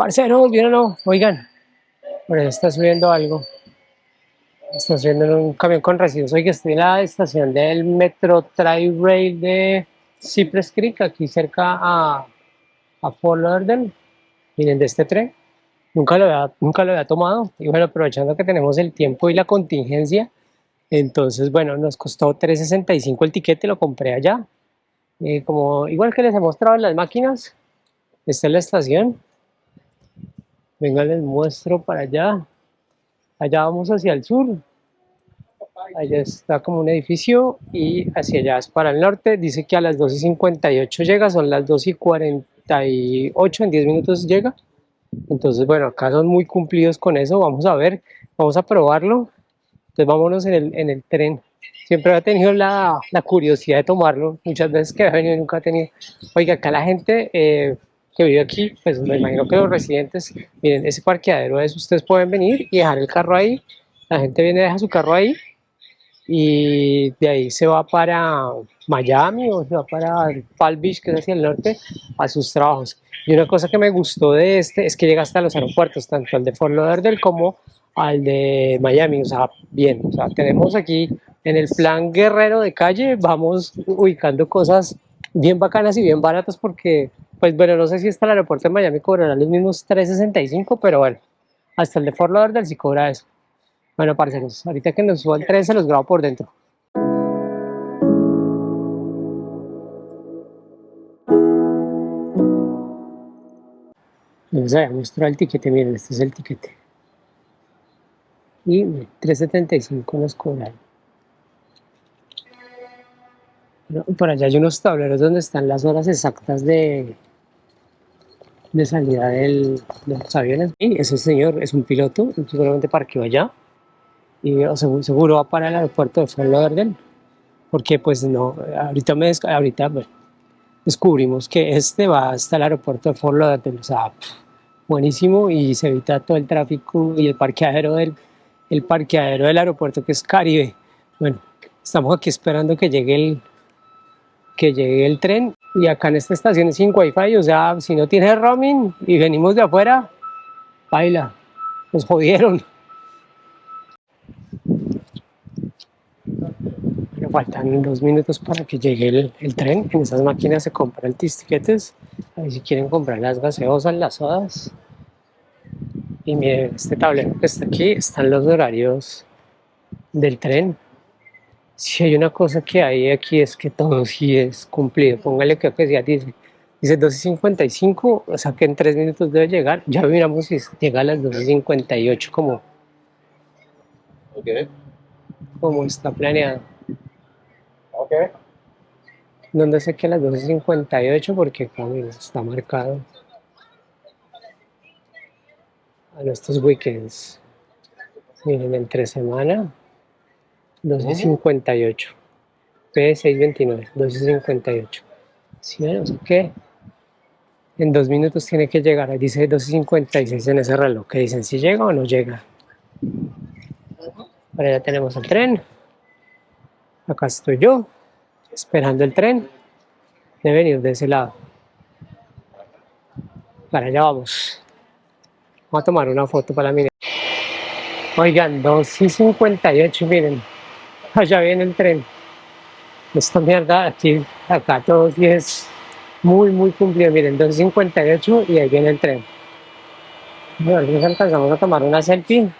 Parceros, ¿vieron o no? Oigan, por ahí está subiendo algo. Está subiendo en un camión con residuos. Oiga, estoy en la estación del Metro Tri-Rail de Cypress Creek, aquí cerca a, a Fort Lauderdale. Miren, de este tren. Nunca lo, había, nunca lo había tomado. Y bueno, aprovechando que tenemos el tiempo y la contingencia, entonces, bueno, nos costó 3.65 el tiquete, lo compré allá. Eh, como, igual que les he mostrado en las máquinas, esta es la estación. Venga, les muestro para allá. Allá vamos hacia el sur. Allá está como un edificio y hacia allá es para el norte. Dice que a las 2.58 llega, son las 2.48, en 10 minutos llega. Entonces, bueno, acá son muy cumplidos con eso. Vamos a ver, vamos a probarlo. Entonces, vámonos en el, en el tren. Siempre he tenido la, la, curiosidad de tomarlo. Muchas veces que he venido nunca he tenido. Oiga, acá la gente eh, que vive aquí, pues me imagino que los residentes, miren, ese parqueadero es, ustedes pueden venir y dejar el carro ahí. La gente viene, deja su carro ahí y de ahí se va para Miami o se va para Palm Beach, que es hacia el norte, a sus trabajos. Y una cosa que me gustó de este es que llega hasta los aeropuertos, tanto al de Fort Lauderdale como al de Miami, o sea, bien, o sea, tenemos aquí en el plan guerrero de calle, vamos ubicando cosas bien bacanas y bien baratas porque, pues bueno, no sé si hasta el aeropuerto de Miami cobrará los mismos 3.65, pero bueno, hasta el de Fort Lauderdale sí cobra eso. Bueno, parceros, ahorita que nos suba el tren se los grabo por dentro. Les voy a mostrar el tiquete, miren, este es el tiquete. Y 3.75 nos cobran. por allá hay unos tableros donde están las horas exactas de, de salida del, de los aviones. Ese señor es un piloto, seguramente parqueó allá. Y seguro, seguro va para el aeropuerto de Fort Lauderdale. Porque pues no, ahorita, me, ahorita descubrimos que este va hasta el aeropuerto de Fort Lauderdale, o sea, buenísimo. Y se evita todo el tráfico y el parqueadero del, el parqueadero del aeropuerto que es Caribe. Bueno, estamos aquí esperando que llegue el, que llegue el tren y acá en esta estación es sin wifi, o sea, si no tiene roaming y venimos de afuera, baila, nos jodieron. faltan dos minutos para que llegue el, tren. En esas máquinas se compran tiquetes. Ahí si quieren comprar las gaseosas, las sodas. Y miren, este tablero que está aquí, están los horarios del tren. Si hay una cosa que hay aquí es que todo sí es cumplido. Póngale que ya dice, dice 12.55, o sea que en tres minutos debe llegar. Ya miramos si llega a las 12.58 como, como está planeado. Donde sé que a las 12.58 porque camino está marcado a estos weekends. Miren, entre semana 12.58 P629 12.58 ¿Sí ven? O sea que en dos minutos tiene que llegar, dice 12.56 en ese reloj, que dicen si llega o no llega. Ahora ya tenemos el tren. Acá estoy yo esperando el tren, de venir de ese lado. Para allá vamos. Vamos a tomar una foto para la Oigan, 2 y 58, miren. Allá viene el tren. Esta mierda aquí, acá todo sí es muy, muy cumplido. Miren, 2 y 58 y ahí viene el tren. Bueno, nos alcanzamos a tomar una selfie.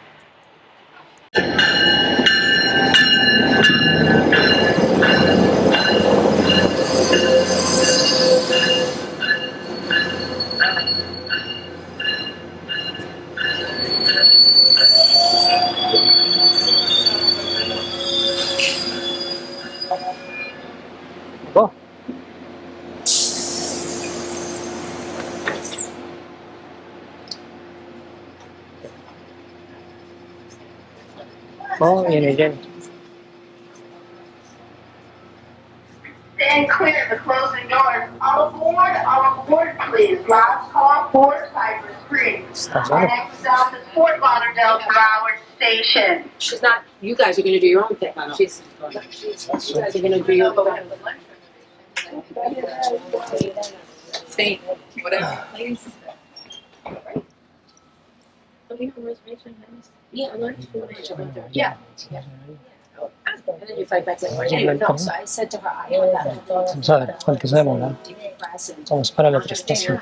Oh, yun again. Stand clear of the closing doors. All aboard, all aboard, please. Last call for Cypress Creek. Our next stop is Fort Lauderdale Broward Station. She's not, you guys are gonna do your own thing. She's, she's, you guys are gonna do your own thing. Say, whatever, please. you have a reservation? Yeah, I learned to do it. Yeah. And then you fight back like, anyway, no, so I said to her, I have that. Vamos a ver cuánto se demora. class and Vamos para la otra estación.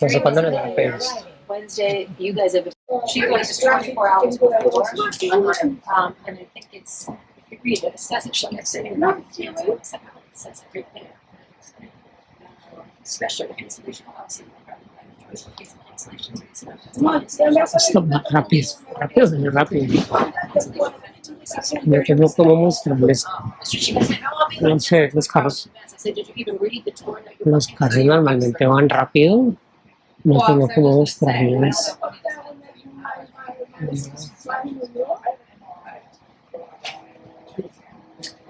No sé cuándo nos dan pedos. Wednesday, you guys have, she goes twenty-four hours before, um, and I think it's, if you read it, it says it, she'll get sitting around, it says everything. Especially the cancellation policy. Esto va rápido, rápido, muy rápido. Yo tengo como mostrarles, no sé, los carros, los carros normalmente van rápido. No tengo como.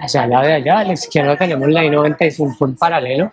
O sea, la de allá a la izquierda tenemos la I-95 en paralelo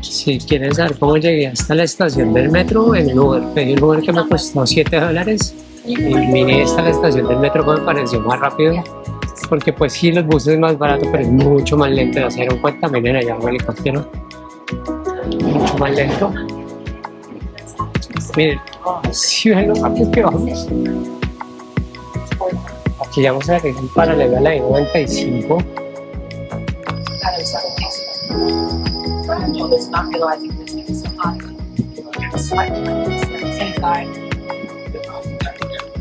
Si quieres saber cómo llegué hasta la estación del metro, en un Uber, pedí un Uber que me costó 7 dólares y vine hasta la estación del metro que me pareció más rápido porque pues sí, los buses es más barato, pero es mucho más lento de hacer un cuenta, miren allá un helicóptero, mucho más lento. Miren, si ven lo rápido que vamos. Aquí vamos a es un paralelo a la I-95.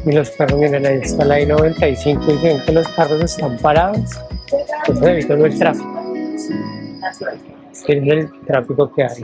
Y los carros, miren, ahí está la I-95 y ven que los carros están parados. Eso evita el tráfico. Miren el tráfico que hay.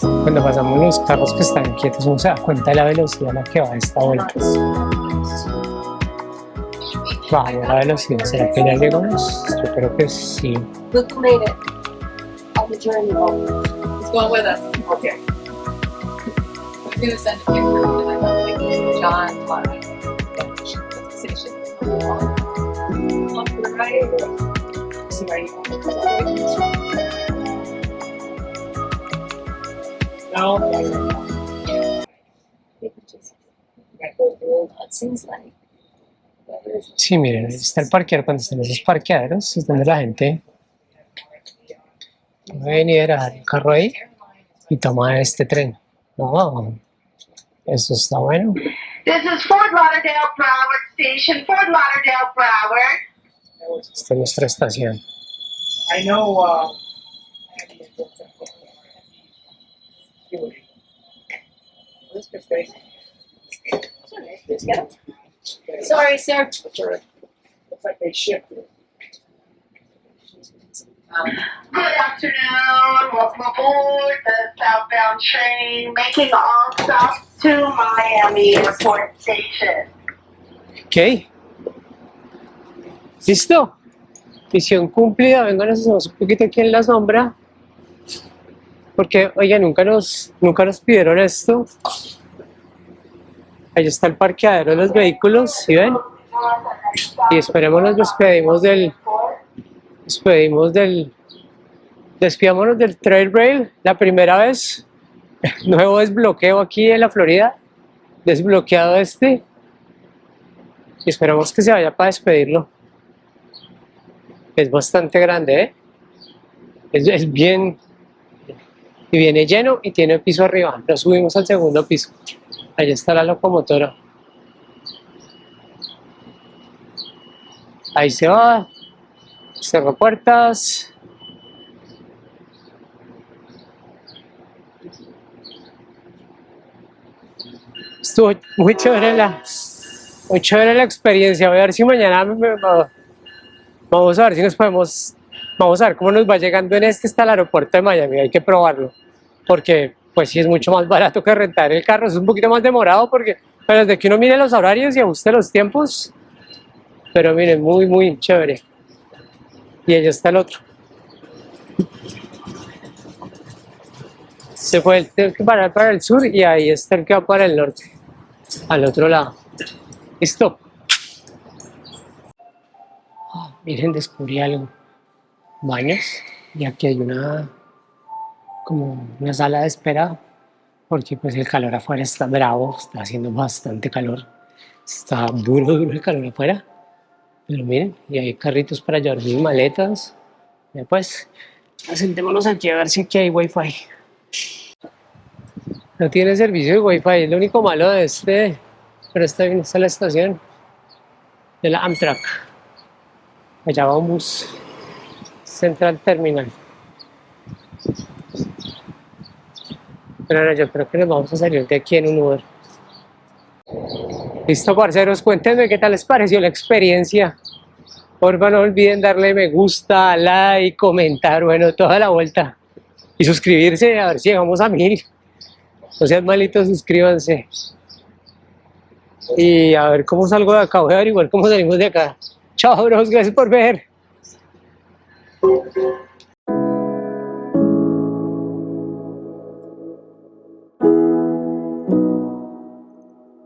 Cuando pasamos los carros que están quietos, uno se da cuenta de la velocidad a la que va esta vuelta. Bajamos la velocidad, ¿será que ya llegamos? Yo creo que sí. Clyde. Station. Off to the right. See where you No. It seems like. Sí, miren, ahí está el parqueadero. Cuando están esos parqueaderos, es donde la gente puede venir a dejar el carro ahí y toma este tren. No, eso está bueno. This is Fort Lauderdale Broward Station. Fort Lauderdale Broward. Esta es nuestra estación. I know, uh. This is great. Sorry, sir. Looks like they shifted. Good afternoon. Welcome aboard the southbound train making all stops to Miami Airport Station. Ok. ¿Listo? Misión cumplida. Vengan, nos hacemos un poquito aquí en la sombra. Porque, oiga, nunca nos, nunca nos pidieron esto. Ahí está el parqueadero de los vehículos, ¿sí ven? Y esperemos nos despedimos del, despedimos del, despidámonos del trail rail, la primera vez, nuevo desbloqueo aquí en la Florida, desbloqueado este, y esperamos que se vaya para despedirlo. Es bastante grande, ¿eh? Es, bien, y viene lleno y tiene piso arriba. Lo subimos al segundo piso. Ahí está la locomotora. Ahí se va. Cerró puertas. Estuvo muy chévere la, muy chévere la experiencia. Voy a ver si mañana me- me- vamos a ver si nos podemos, vamos a ver cómo nos va llegando en este hasta el aeropuerto de Miami. Hay que probarlo, porque pues sí es mucho más barato que rentar el carro. Es un poquito más demorado porque, pero desde que uno mire los horarios y ajuste los tiempos, pero miren, muy, muy chévere. Y allá está el otro. Se fue el que para para el sur y ahí está el que va para el norte, al otro lado. Listo. Miren, descubrí algo. Baños. Y aquí hay una, como una sala de espera, porque pues el calor afuera está bravo, está haciendo bastante calor. Está duro, duro el calor afuera. Pero miren, y hay carritos para llevar mis maletas. Ya pues, sentémonos aquí a ver si aquí hay wifi. No tiene servicio de wifi, es lo único malo de este, pero está bien, está la estación de la Amtrak. Allá va un bus Central Terminal. Pero no, yo creo que nos vamos a salir de aquí en un Uber. Listo, parceros, cuéntenme qué tal les pareció la experiencia. Porfa, no olviden darle me gusta, like, comentar, bueno, toda la vuelta. Y suscribirse, a ver si llegamos a mil. No sean malitos, suscríbanse. Y a ver cómo salgo de acá, voy a averiguar cómo salimos de acá. Chao, bros, gracias por ver.